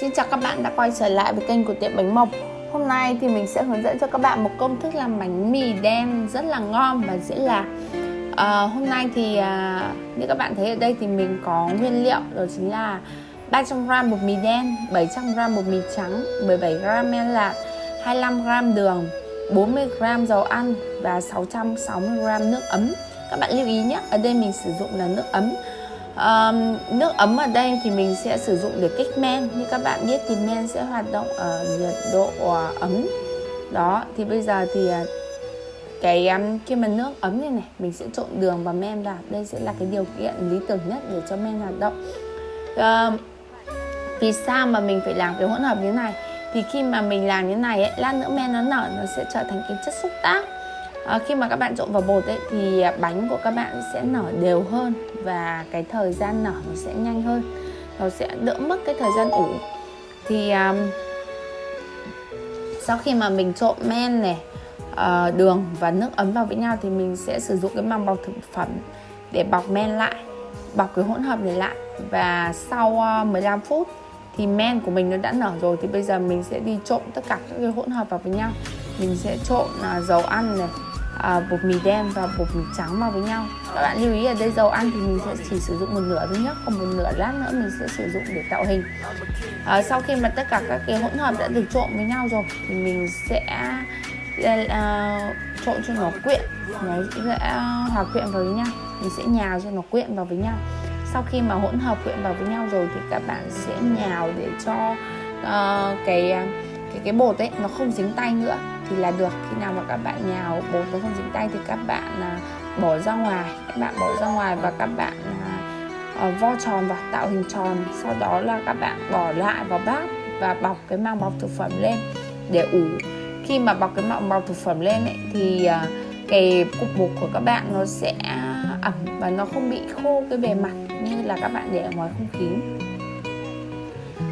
Xin chào các bạn đã quay trở lại với kênh của tiệm bánh mộc. Hôm nay thì mình sẽ hướng dẫn cho các bạn một công thức làm bánh mì đen rất là ngon và dễ làm. À, Hôm nay thì à, như các bạn thấy ở đây thì mình có nguyên liệu đó chính là 300g bột mì đen, 700g bột mì trắng, 17g men lạc, 25g đường, 40g dầu ăn và 660g nước ấm. Các bạn lưu ý nhé, ở đây mình sử dụng là nước ấm um, nước ấm ở đây thì mình sẽ sử dụng để kích men. Như các bạn biết thì men sẽ hoạt động ở nhiệt độ ờ, ấm. Đó thì bây giờ thì ờ, cái um, khi mà nước ấm này này mình sẽ trộn đường và men vào đây sẽ là cái điều kiện lý tưởng nhất để cho men hoạt động. Um, vì sao mà mình phải làm cái hỗn hợp như thế này? Thì khi mà mình làm như thế này ấy, lát nữa men nó nở nó sẽ trở thành cái chất xúc tác à, khi mà các bạn trộn vào bột ấy thì à, bánh của các bạn sẽ nở đều hơn và cái thời gian nở nó sẽ nhanh hơn. Nó sẽ đỡ mất cái thời gian ủ. Thì um, sau khi mà mình trộn men này uh, đường và nước ấm vào với nhau thì mình sẽ sử dụng cái màng bọc thực phẩm để bọc men lại bọc cái hỗn hợp này lại. Và sau ờ, uh, 15 phút thì men của mình nó đã nở rồi thì bây giờ mình sẽ đi trộn tất cả các cái hỗn hợp vào với nhau. Mình sẽ trộn uh, dầu ăn này à, bột mì đen và bột mì trắng vào với nhau. Các bạn lưu ý ở đây dầu ăn thì mình sẽ chỉ sử dụng một nửa thôi nhất còn một nửa lát nữa mình sẽ sử dụng để tạo hình. À, sau khi mà tất cả các cái hỗn hợp đã được trộn với nhau rồi thì mình sẽ uh, trộn cho nó quyện nó sẽ à, hòa quyện vào với nhau. Mình sẽ nhào cho nó quyện vào với nhau. Sau khi mà hỗn hợp quyện vào với nhau rồi thì các bạn sẽ nhào để cho uh, cái cái cái bột ấy nó không dính tay nữa thì là được. Khi nào mà các bạn nhào bột nó không dính tay thì các bạn à, bỏ ra ngoài. Các bạn bỏ ra ngoài và các bạn à, ờ, vo tròn và tạo hình tròn. Sau đó là các bạn bỏ lại vào bát và bọc cái màng bọc thực phẩm lên để ủ. Khi mà bọc cái màng bọc thực phẩm lên ấy, thì à, cái cục bột của các bạn nó sẽ à, ẩm và nó không bị khô cái bề mặt như là các bạn để ở ngoài không khí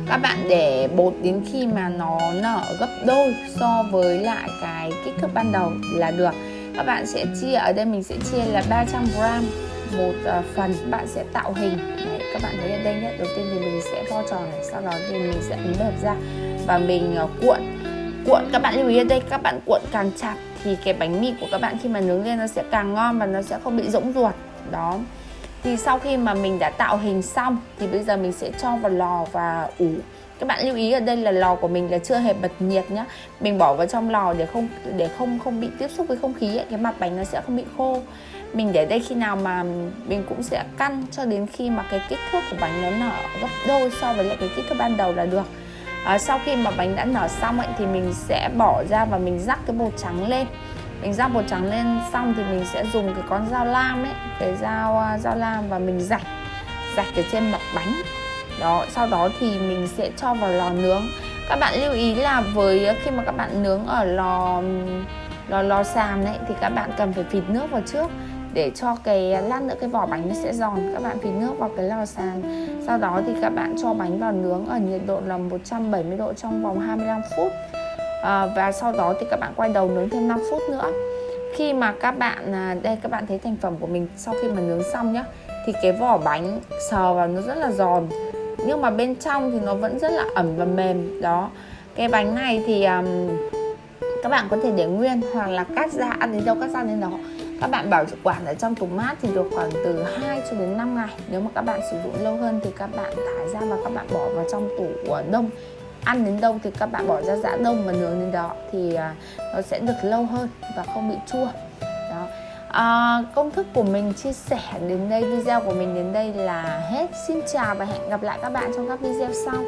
các bạn để bột đến khi mà nó nở gấp đôi so với lại cái kích thước ban đầu là được. Các bạn sẽ chia ở đây mình sẽ chia là 300 gram một à, phần. Bạn sẽ tạo hình. Đấy, các bạn thấy ở đây nhé. Đầu tiên thì mình sẽ vo tròn này sau đó thì mình sẽ ấn bẹp ra và mình à, cuộn. Cuộn các bạn lưu ý ở đây các bạn cuộn càng chặt thì cái bánh mì của các bạn khi mà nướng lên nó sẽ càng ngon và nó sẽ không bị rỗng ruột. Đó thì sau khi mà mình đã tạo hình xong thì bây giờ mình sẽ cho vào lò và ủ. Các bạn lưu ý ở đây là lò của mình là chưa hề bật nhiệt nhá. Mình bỏ vào trong lò để không để không không bị tiếp xúc với không khí ấy, cái mặt bánh nó sẽ không bị khô. Mình để đây khi nào mà mình cũng sẽ căn cho đến khi mà cái kích thước của bánh nó nở gấp đôi so với lại cái kích thước ban đầu là được. À, sau khi mà bánh đã nở xong ấy thì mình sẽ bỏ ra và mình rắc cái bột trắng lên mình ra bột trắng lên xong thì mình sẽ dùng cái con dao lam ấy, cái dao à, dao lam và mình rạch rạch ở trên mặt bánh. Đó, sau đó thì mình sẽ cho vào lò nướng. Các bạn lưu ý là với khi mà các bạn nướng ở lò lò lò sàn đấy thì các bạn cần phải phịt nước vào trước để cho cái à, lát nữa cái vỏ bánh nó sẽ giòn. Các bạn phịt nước vào cái lò sàn sau đó thì các bạn cho bánh vào nướng ở nhiệt độ là 170 độ trong vòng 25 phút à, và sau đó thì các bạn quay đầu nướng thêm 5 phút nữa. Khi mà các bạn à, đây các bạn thấy thành phẩm của mình sau khi mà nướng xong nhá thì cái vỏ bánh sờ vào nó rất là giòn nhưng mà bên trong thì nó vẫn rất là ẩm và mềm. Đó cái bánh này thì um, các bạn có thể để nguyên hoặc là cắt ra ăn đến đâu cắt ra đến đó. Các bạn bảo quản ở trong tủ mát thì được khoảng từ 2 cho đến 5 ngày. Nếu mà các bạn sử dụng lâu hơn thì các bạn thải ra và các bạn bỏ vào trong tủ ờ, đông ăn đến đâu thì các bạn bỏ ra giã đông và nướng đến đó thì à, nó sẽ được lâu hơn và không bị chua. Đó. À, công thức của mình chia sẻ đến đây video của mình đến đây là hết. Xin chào và hẹn gặp lại các bạn trong các video sau.